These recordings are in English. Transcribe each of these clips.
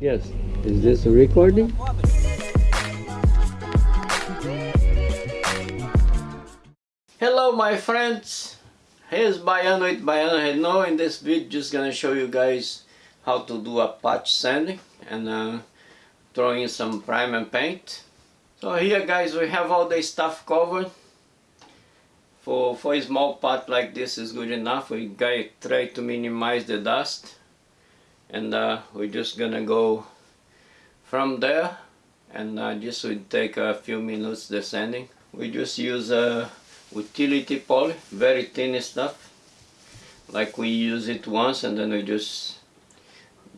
Yes. Is this a recording? Hello my friends. Here's Baiano with Baiano Renault. In this video just gonna show you guys how to do a patch sanding and uh, throw in some prime and paint. So here guys we have all the stuff covered. For, for a small part like this is good enough. We try to minimize the dust and uh, we're just gonna go from there. And uh, just will take a few minutes descending. We just use a utility poly very thin stuff. Like we use it once and then we just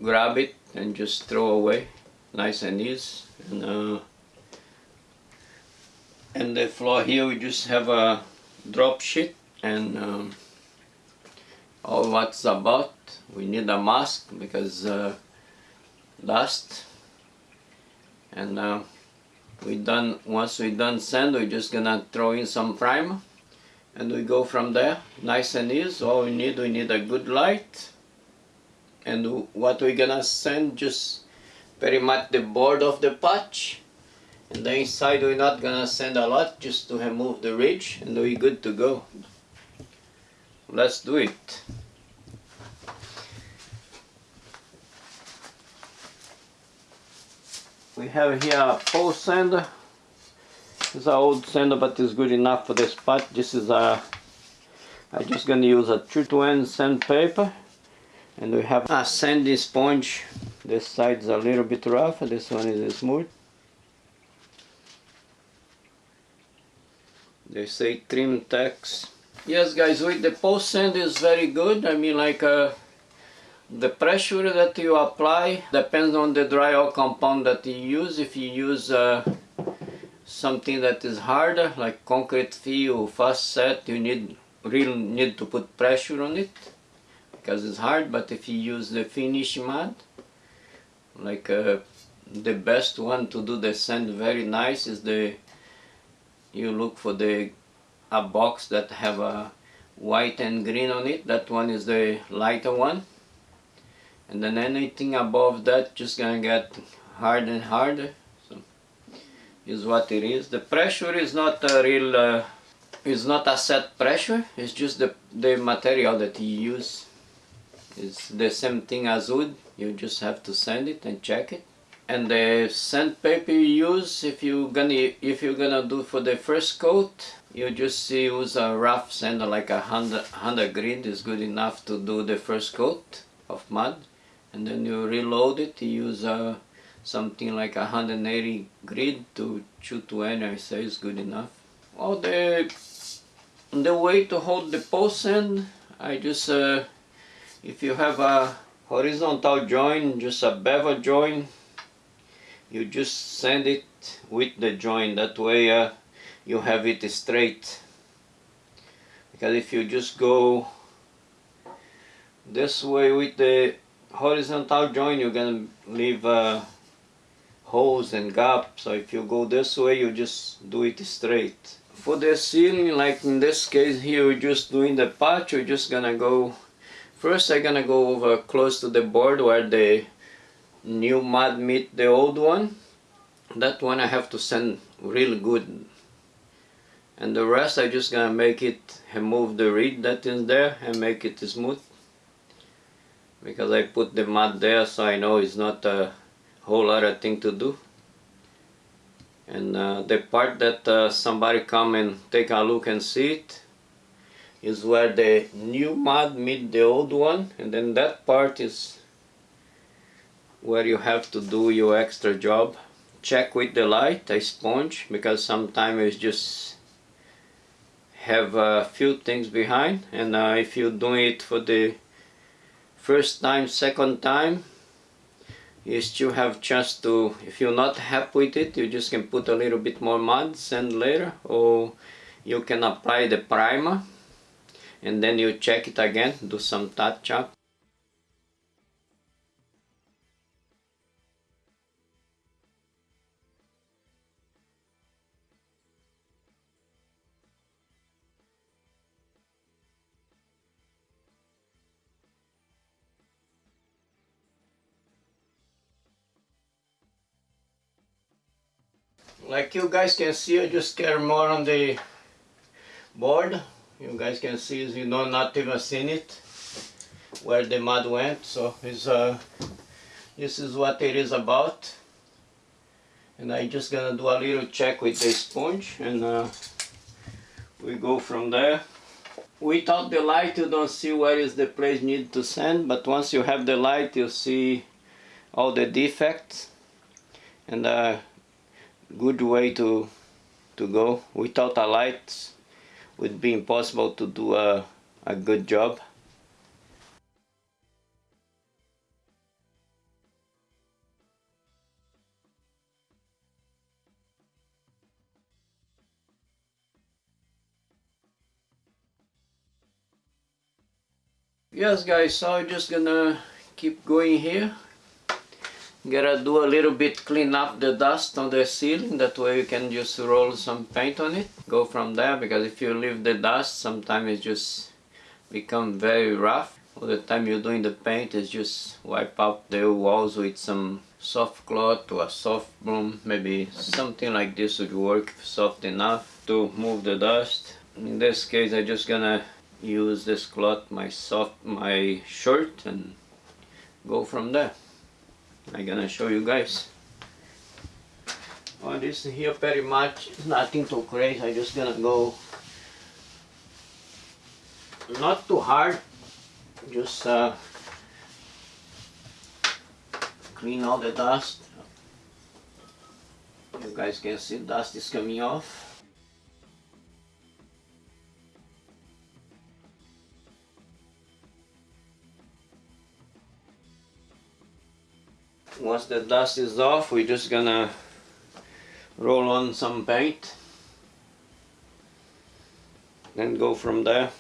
grab it and just throw away nice and easy. And, uh, and the floor here we just have a drop sheet and um, all what's about we need a mask because uh, dust. And uh, we done once we done sand we're just gonna throw in some primer and we go from there nice and easy. All we need we need a good light. And what we're gonna sand just very much the board of the patch. And the inside we're not gonna sand a lot just to remove the ridge. And we're good to go. Let's do it we have here a pole sander it's an old sander but it's good enough for this part. This is a I'm just gonna use a true to end sandpaper and we have a sandy sponge. This side is a little bit rough this one is smooth. They say Trim-Tex yes guys with the post sand is very good. I mean like uh, the pressure that you apply depends on the drywall compound that you use. If you use uh, something that is harder, like concrete fill, fast set, you need really need to put pressure on it because it's hard. But if you use the finish mud, like uh, the best one to do the sand very nice is the you look for the a box that have a white and green on it. That one is the lighter one and then anything above that just gonna get harder and harder. So is what it is. The pressure is not a real uh, is not a set pressure. It's just the the material that you use. It's the same thing as wood. You just have to sand it and check it. And the sandpaper you use if you gonna if you're gonna do for the first coat you just use a rough sander like a hundred hundred grit is good enough to do the first coat of mud and then you reload it you use uh, something like 180 grit to shoot to end I say is good enough. Well the the way to hold the post end I just uh, if you have a horizontal joint just a bevel joint you just sand it with the joint that way uh, you have it straight. Because if you just go this way with the horizontal joint you're gonna leave uh, holes and gaps. So if you go this way you just do it straight. For the ceiling like in this case here we're just doing the patch. We're just gonna go first I'm gonna go over close to the board where the new mud meet the old one. That one I have to sand real good. And the rest I just gonna make it remove the reed that is there and make it smooth because I put the mud there so I know it's not a whole lot of thing to do. And uh, the part that uh, somebody come and take a look and see it is where the new mud meet the old one and then that part is where you have to do your extra job. Check with the light a sponge because sometimes it's just have a few things behind and uh, if you're doing it for the first time, second time, you still have chance to, if you're not happy with it, you just can put a little bit more mud, sand later, or you can apply the primer and then you check it again, do some touch up. Like you guys can see I just care more on the board. You guys can see you know not even seen it where the mud went. So it's uh this is what it is about. And I just gonna do a little check with the sponge and uh, we go from there. Without the light you don't see where is the place need to sand but once you have the light you see all the defects. And a good way to to go. Without a light would be impossible to do a, a good job. Yes guys so I'm just gonna keep going here gotta do a little bit clean up the dust on the ceiling. That way you can just roll some paint on it. Go from there because if you leave the dust sometimes it just become very rough. All the time you're doing the paint is just wipe out the walls with some soft cloth or a soft broom. Maybe something like this would work soft enough to move the dust. In this case I'm just gonna use this cloth my soft my shirt and go from there I'm gonna show you guys. Oh this here pretty much nothing too crazy. I just gonna go not too hard. Just uh, clean all the dust. You guys can see dust is coming off once the dust is off we're just gonna roll on some paint. Then go from there.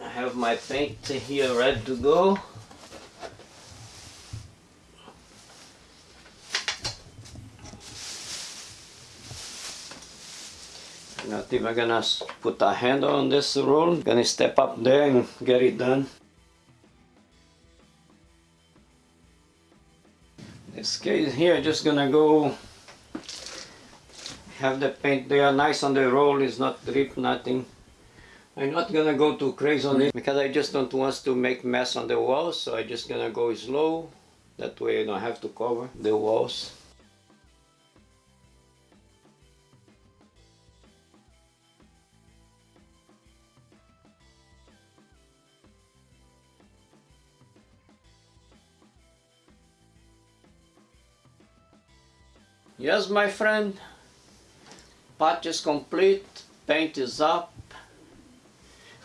I have my paint here ready to go. Not even gonna put a handle on this roll. Gonna step up there and get it done this case here just gonna go have the paint. There nice on the roll is not drip nothing. I'm not gonna go too crazy on it because I just don't want to make mess on the walls so I just gonna go slow. That way I don't have to cover the walls Yes, my friend, patch is complete, paint is up.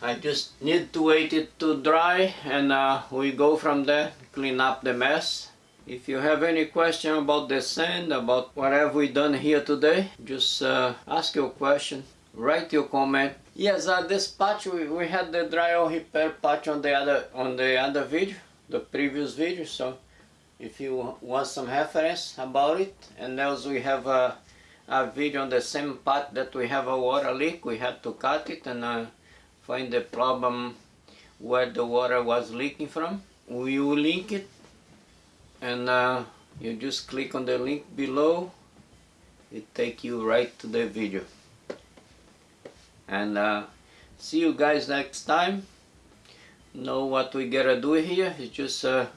I just need to wait it to dry and uh, we go from there, clean up the mess. If you have any question about the sand, about what have we done here today, just uh, ask your question, write your comment. Yes, uh, this patch, we, we had the drywall repair patch on the other on the other video, the previous video, so if you want some reference about it. And also we have a, a video on the same part that we have a water leak we had to cut it and uh, find the problem where the water was leaking from. We will link it and uh, you just click on the link below. It take you right to the video. And uh, see you guys next time. Know what we gotta do here. It's just uh,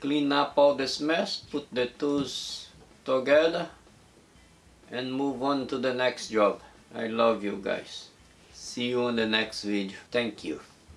clean up all this mess, put the tools together and move on to the next job. I love you guys. See you on the next video. Thank you.